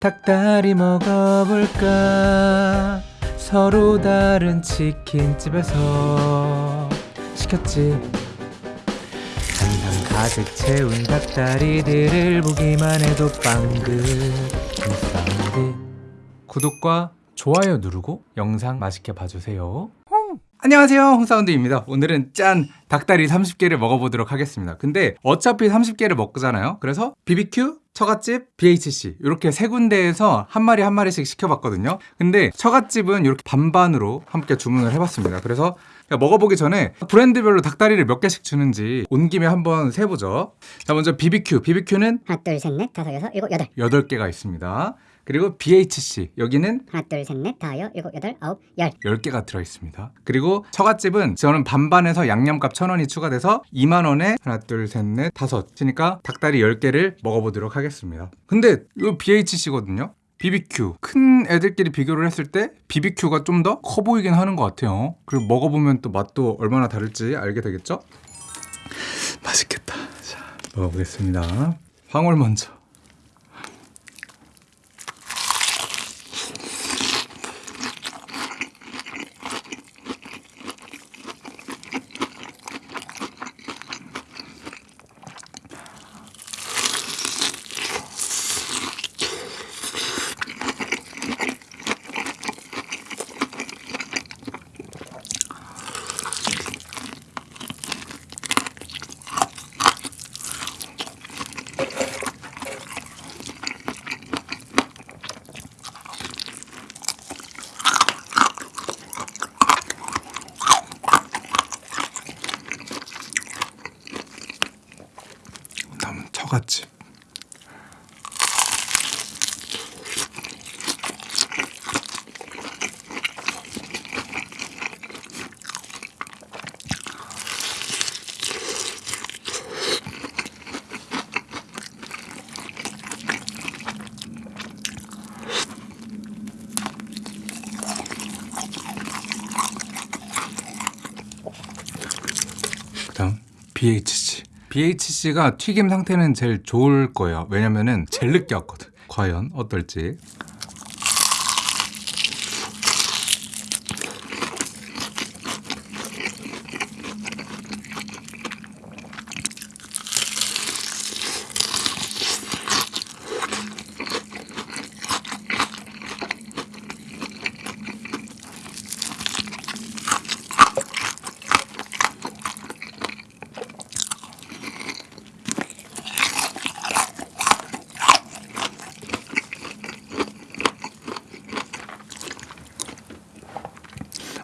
닭다리 먹어볼까? 서로 다른 치킨집에서 시켰지. 한상 가득 채운 닭다리들을 보기만 해도 빵긋 사운드 구독과 좋아요 누르고 영상 맛있게 봐주세요 안녕하세요. 홍사운드입니다. 오늘은 짠 닭다리 30개를 먹어보도록 하겠습니다. 근데 어차피 30개를 먹잖아요. 그래서 BBQ, 처갓집, BHC 이렇게 세 군데에서 한 마리 한 마리씩 시켜봤거든요. 근데 처갓집은 이렇게 반반으로 함께 주문을 해봤습니다. 그래서 먹어보기 전에 브랜드별로 닭다리를 몇 개씩 주는지 온 김에 한번 세보죠. 자 먼저 BBQ, BBQ는 하나 둘셋넷 다섯 여섯 일곱 여덟. 8개가 있습니다 그리고 BHC 여기는 하나 둘 셋 넷 다섯 여 일곱 여덟 아홉 열 10개가 들어있습니다. 그리고 처갓집은 저는 반반에서 양념값 1,000원이 추가돼서 2만 원에 하나 둘 셋 넷 다섯 치니까 닭다리 10개를 먹어보도록 하겠습니다. 근데 이거 BHC거든요. BBQ 큰 애들끼리 비교를 했을 때 BBQ가 좀 더 커 보이긴 하는 것 같아요. 그리고 먹어보면 또 맛도 얼마나 다를지 알게 되겠죠? 맛있겠다. 자 먹어보겠습니다. 황홀 먼저. 다음은 처갓집. 그다음 BHC. BHC가 튀김 상태는 제일 좋을 거예요. 왜냐면은 제일 늦게 왔거든. 과연 어떨지.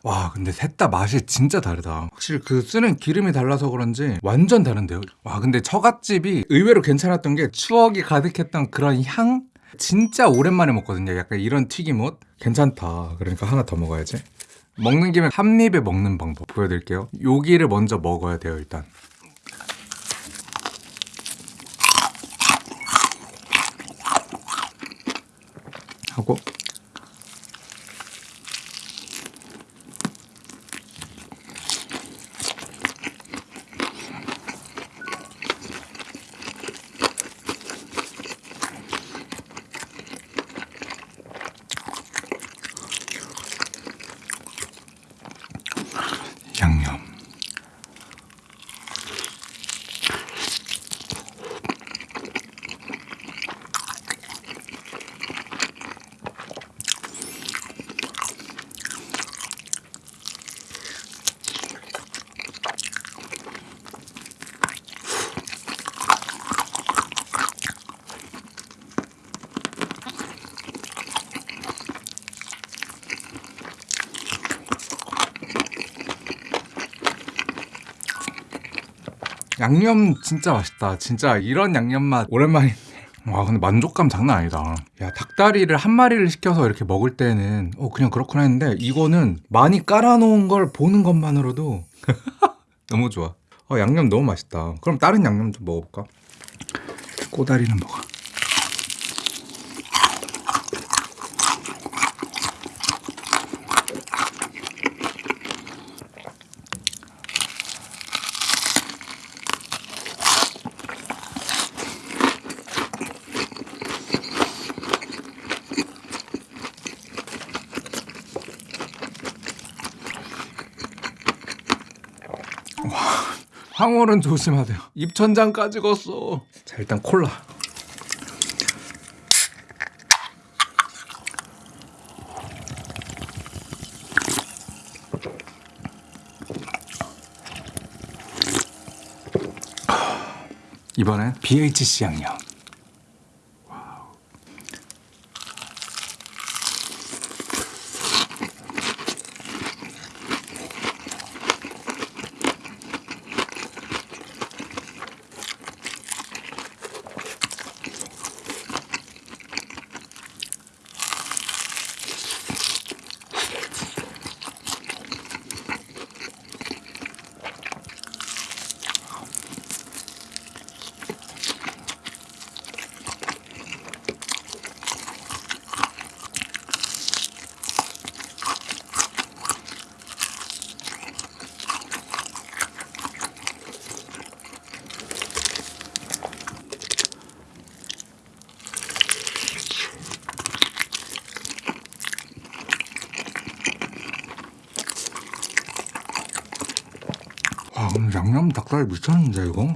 와 근데 셋 다 맛이 진짜 다르다. 확실히 그 쓰는 기름이 달라서 그런지 완전 다른데요? 와 근데 처갓집이 의외로 괜찮았던 게 추억이 가득했던 그런 향? 진짜 오랜만에 먹거든요. 약간 이런 튀김옷? 괜찮다. 그러니까 하나 더 먹어야지. 먹는 김에 한 입에 먹는 방법 보여드릴게요. 여기를 먼저 먹어야 돼요 일단. 하고 양념. 양념 진짜 맛있다. 진짜 이런 양념 맛 오랜만에. 와 근데 만족감 장난 아니다. 야 닭다리를 한 마리를 시켜서 이렇게 먹을 때는 어 그냥 그렇구나 했는데 이거는 많이 깔아놓은 걸 보는 것만으로도 너무 좋아. 어 양념 너무 맛있다. 그럼 다른 양념 좀 먹어볼까? 꼬다리는 먹어. 황홀은 조심하세요. 입천장까지 걷어. 자 일단 콜라. 이번엔 BHC 양념. 양념 닭다리 미쳤는데 이거?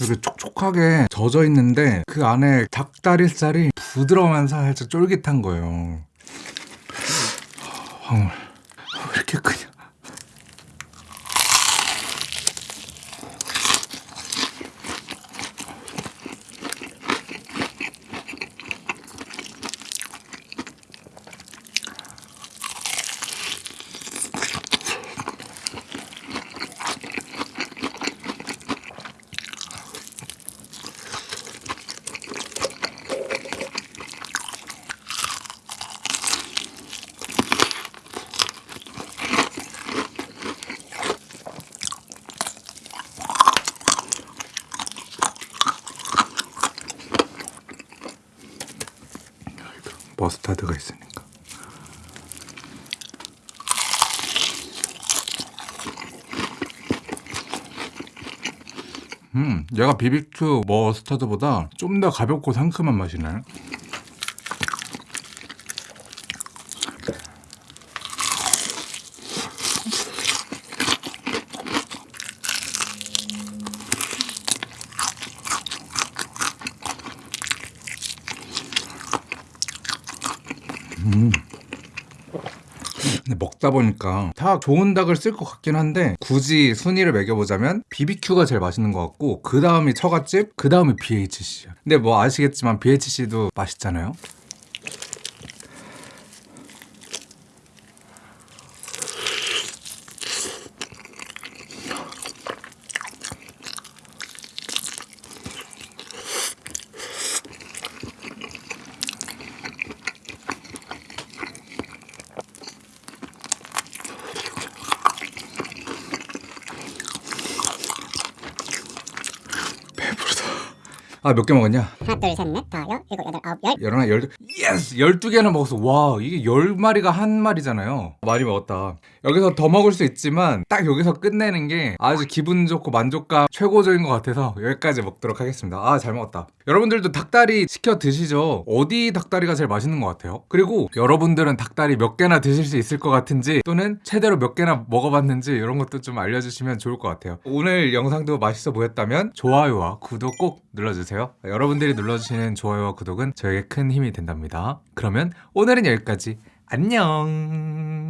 이렇게 촉촉하게 젖어 있는데 그 안에 닭다리살이 부드러우면서 살짝 쫄깃한 거예요. 황홀 머스타드가 있으니까. 음, 얘가 비비큐 머스타드보다 좀 더 가볍고 상큼한 맛이네. 근데 먹다 보니까 다 좋은 닭을 쓸 것 같긴 한데 굳이 순위를 매겨보자면 BBQ가 제일 맛있는 것 같고 그 다음이 처갓집, 그 다음이 BHC야. 근데 뭐 아시겠지만 BHC도 맛있잖아요. 아 몇 개 먹었냐? 하나 둘 셋 넷 다섯 여섯 일곱 여덟 아홉 열 열하나 열두 yes 열두 개나 먹었어 와 이게 열 마리가 한 마리잖아요. 많이 먹었다. 여기서 더 먹을 수 있지만 딱 여기서 끝내는 게 아주 기분 좋고 만족감 최고적인 것 같아서 여기까지 먹도록 하겠습니다. 아 잘 먹었다. 여러분들도 닭다리 시켜 드시죠? 어디 닭다리가 제일 맛있는 것 같아요? 그리고 여러분들은 닭다리 몇 개나 드실 수 있을 것 같은지 또는 최대로 몇 개나 먹어봤는지 이런 것도 좀 알려주시면 좋을 것 같아요. 오늘 영상도 맛있어 보였다면 좋아요와 구독 꼭 눌러주세요. 여러분들이 눌러주시는 좋아요와 구독은 저에게 큰 힘이 된답 그러면 오늘은 여기까지. 안녕